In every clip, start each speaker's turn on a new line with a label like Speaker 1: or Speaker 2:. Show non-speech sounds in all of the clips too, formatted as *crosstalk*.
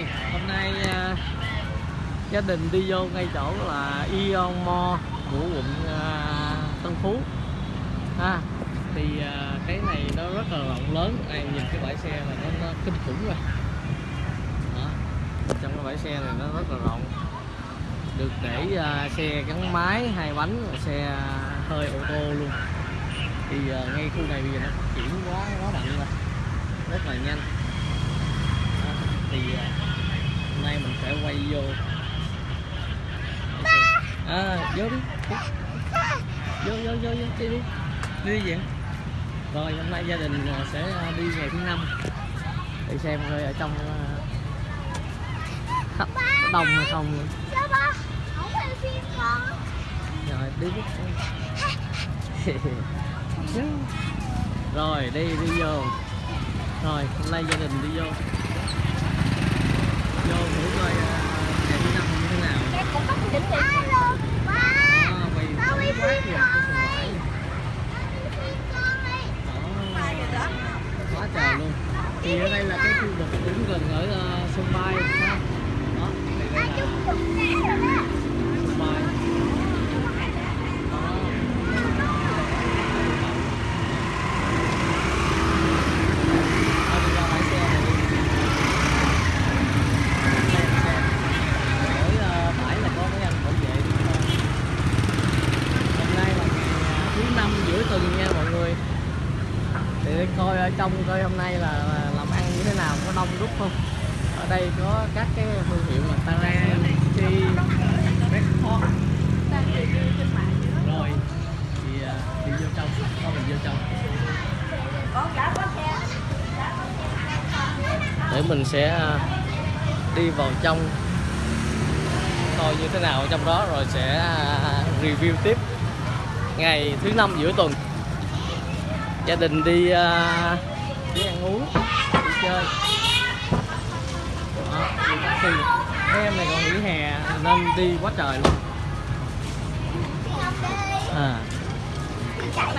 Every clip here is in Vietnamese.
Speaker 1: Rồi, hôm nay uh, gia đình đi vô ngay chỗ là Ion Mall của quận uh, Tân Phú. Ha thì uh, cái này nó rất là rộng lớn. Này nhìn cái bãi xe này nó, nó kinh khủng rồi. Đó. trong cái bãi xe này nó rất là rộng. Được để uh, xe gắn máy hai bánh và xe hơi ô tô luôn. Thì uh, ngay khu này bây giờ nó phát triển quá quá mạnh rồi. Rất là nhanh thì à, hôm nay mình sẽ quay vô. À vô đi. Vô vô vô vô đi đi. Đi vậy. Rồi hôm nay gia đình à, sẽ à, đi ngày thứ năm. Để xem coi ở trong đông hay không. rồi đi *laughs* rồi đi đi vô. Rồi hôm nay gia đình đi vô vô thử coi ngày thứ năm như thế nào.
Speaker 2: Cũng có đỉnh Alo, ba.
Speaker 1: Đó. quá trời luôn. Thì ở đây là cái khu vực cũng gần ở ờ, sân bay ha đó
Speaker 2: đó.
Speaker 1: sân bay đó Thôi đi ra bãi xe này đi. Đây là xe. Mỗi ờ, bãi là có mấy anh bảo vệ đi thôi. hôm nay là ngày thứ năm giữa tuần nha mọi người thì để coi ở trong coi hôm nay là là làm ăn như thế nào có đông đúc không ở đây có các cái thương hiệu là Taran, Chi, Red Hot rồi thì à, đi vô trong thôi mình vô trong để mình sẽ à, đi vào trong coi như thế nào ở trong đó rồi sẽ à, review tiếp. Ngày thứ năm giữa tuần gia đình đi uh, đi ăn uống đi chơi. Đó, đi mấy em này còn nghỉ hè nên đi quá trời luôn. À. Rồi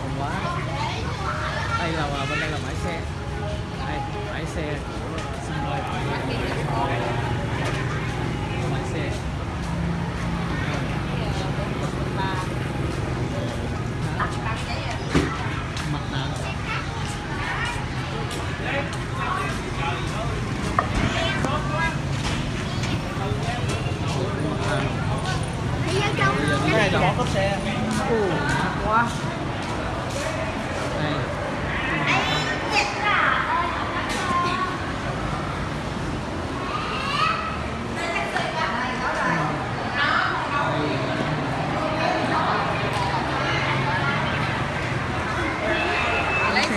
Speaker 1: không quá. Đây là bên đây là bãi xe đây bãi xe của sân bay bãi xe mặt nạ
Speaker 2: Đi vô trong
Speaker 1: bây giờ
Speaker 2: luôn.
Speaker 1: cái này là bỏ cốp xe ù mát quá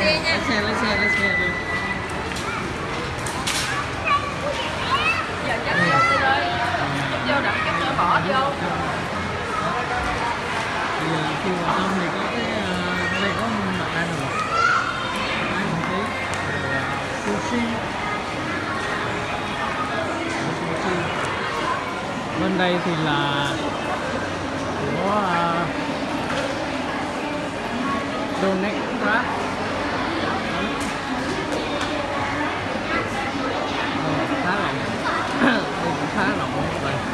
Speaker 1: đây
Speaker 3: lấy xe
Speaker 1: lấy xe lấy xe đi
Speaker 3: giờ chắc vô đi rồi vô đặng cái nữa bỏ vô
Speaker 1: bây giờ khi vào trong thì có cái ờ, đây có mặt ăn rồi. Ăn một tí. Ờ, sushi. Sushi. Bên đây thì là của uh, donate wrap Ờ, khá rộng đây cũng khá rộng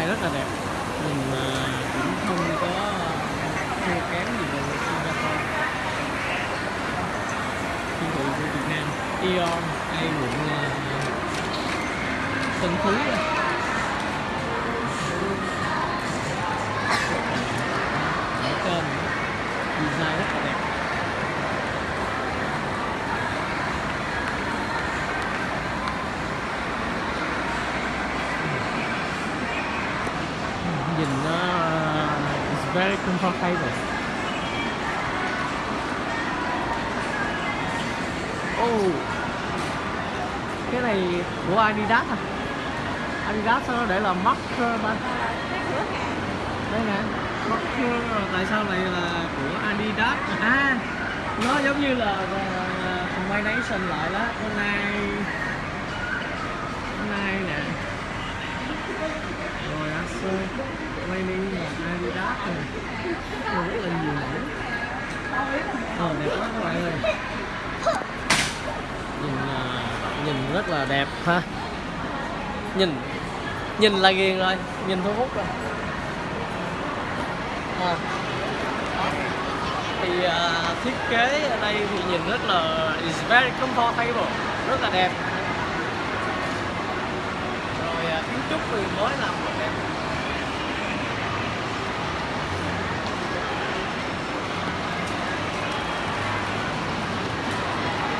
Speaker 1: design rất là đẹp. Mình à, cũng không có thua kém gì về Singapore. Thương hiệu của Việt Nam Eon hay quận à, Tân Phú đây. ở trên design rất là đẹp nhìn nó uh, it's very oh. Cái này của Adidas à? Adidas sao nó để là marker ta đây nè marker rồi tại sao lại là của Adidas? À nó giống như là combination lại đó. Hôm nay, hôm nay nè. Rồi Acer Training là Adidas Rồi rất là nhiều mẫu Ờ đẹp quá các bạn ơi. Nhìn à, nhìn rất là đẹp ha. Nhìn nhìn là ghiền rồi Nhìn thu hút rồi. À. Thì uh, thiết kế ở đây thì nhìn rất là It's very comfortable Rất là đẹp. Rồi uh, kiến trúc thì mới làm rất đẹp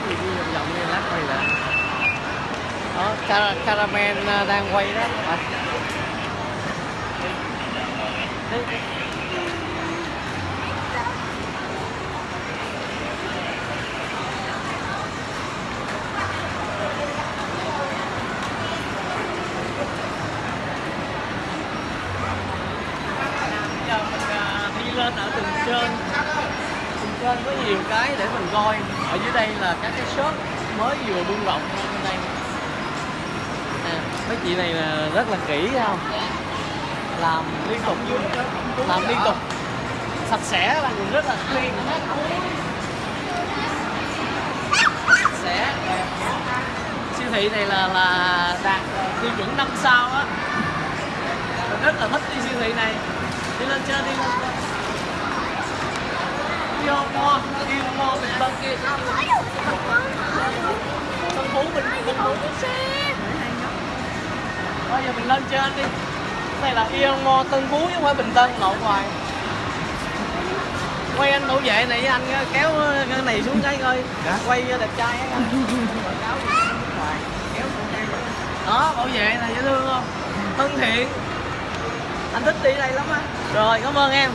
Speaker 1: Thì đi vòng vòng đi lát quay lại đó cara- caramel ờ, đang quay đó. À. giờ mình đi lên ở tầng trên tầng trên có nhiều cái để mình coi. Ở dưới đây là các cái shop mới vừa buông rộng mấy chị này là rất là kỹ không làm liên tục làm liên tục sạch sẽ là rất là clean sạch sẽ siêu thị này là là đạt tiêu chuẩn 5 sao á rất là thích đi siêu thị này đi lên trên đi đi mo đi mo mình bên kia tân phú mình tân phú bây giờ mình lên trên đi. Cái này là Ion Mo Tân Phú chứ không phải Bình Tân lộn hoài. Quay anh bảo vệ này với anh kéo cái này xuống cái coi. Quay đẹp trai á. *laughs* Đây. đó bảo vệ này dễ thương không? Thân thiện. Anh thích đi đây lắm á. Rồi cảm ơn em.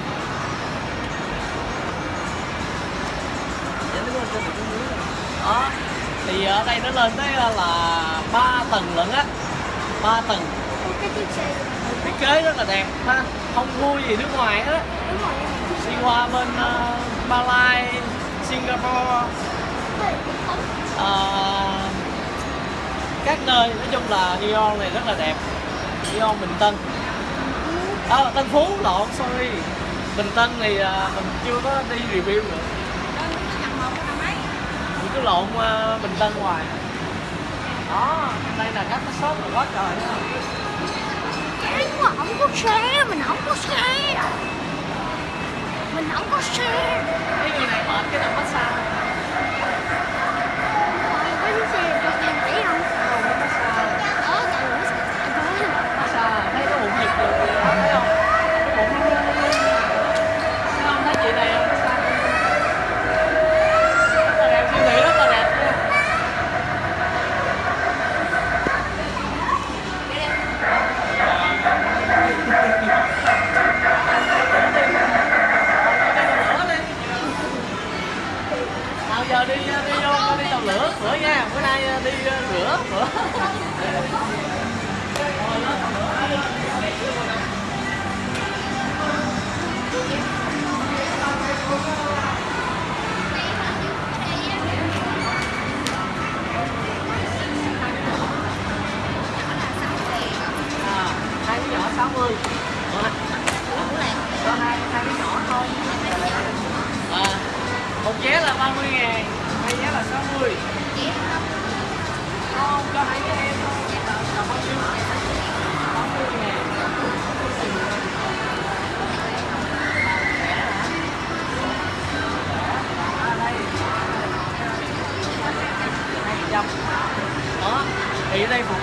Speaker 1: Đó thì ở đây nó lên tới là ba tầng lận á ba tầng. Thiết kế rất là đẹp ha. Không vui gì nước ngoài hết. Đi qua bên uh, Malai Singapore. Ờ, các nơi nói chung là Ion này rất là đẹp. Ion Bình Tân. À, Tân Phú lộn sorry. Bình Tân thì à, mình chưa có đi review nữa. Mình cứ lộn à, Bình Tân hoài đó đây là các cái shop là quá trời đó.
Speaker 2: Cái mà không có xe mình không có xe. Mình không có xe.
Speaker 1: Cái gì này? Mở cái đầm massage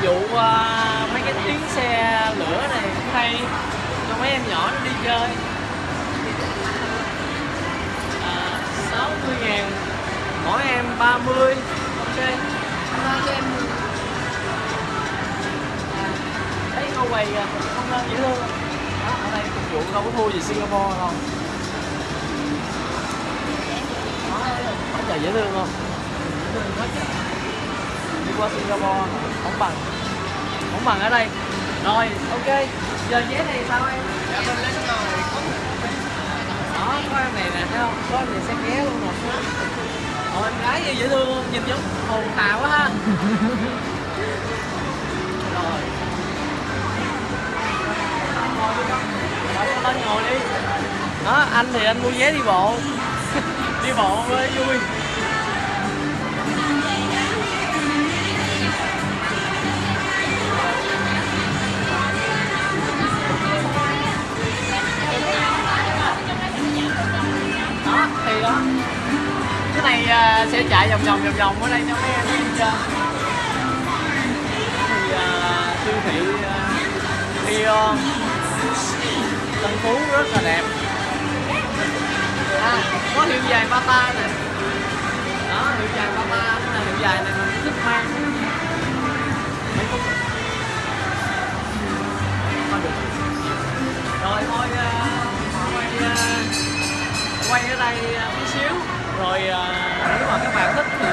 Speaker 1: vụ uh, à, mấy cái tiếng xe lửa này cũng hay. Cho mấy em nhỏ nó đi chơi. À, 60 ngàn. Mỗi em 30 ok.
Speaker 3: Rồi cho em
Speaker 1: thấy ngô quầy à, không nên dễ thương đó, ở đây phục vụ đâu có thua gì Singapore đâu. Đó, quá trời dễ thương không? Dễ thương quá trời qua Singapore. Không bằng. Không bằng ở đây. Rồi ok. Giờ vé này sao em?
Speaker 3: Dạ cái nồi
Speaker 1: đó có em này nè thấy không? Có em này sẽ ghé luôn nè Ồ, em gái gì dễ thương không? Nhìn giống hồn hào quá ha. *laughs* Rồi. Rồi, lên ngồi đi. Đó anh thì anh mua vé đi bộ. *laughs* Đi bộ mới vui cái này à, sẽ chạy vòng vòng vòng vòng ở đây cho mấy em chơi. Thì à, siêu thị à, Dion Tân Phú rất là đẹp. À, có hiệu dài ba ta nè. Đó hiệu dài ba Bata là hiệu dài này mình thích mang. Rồi thôi quay, quay ở đây một xíu rồi à, nếu mà các bạn thích thì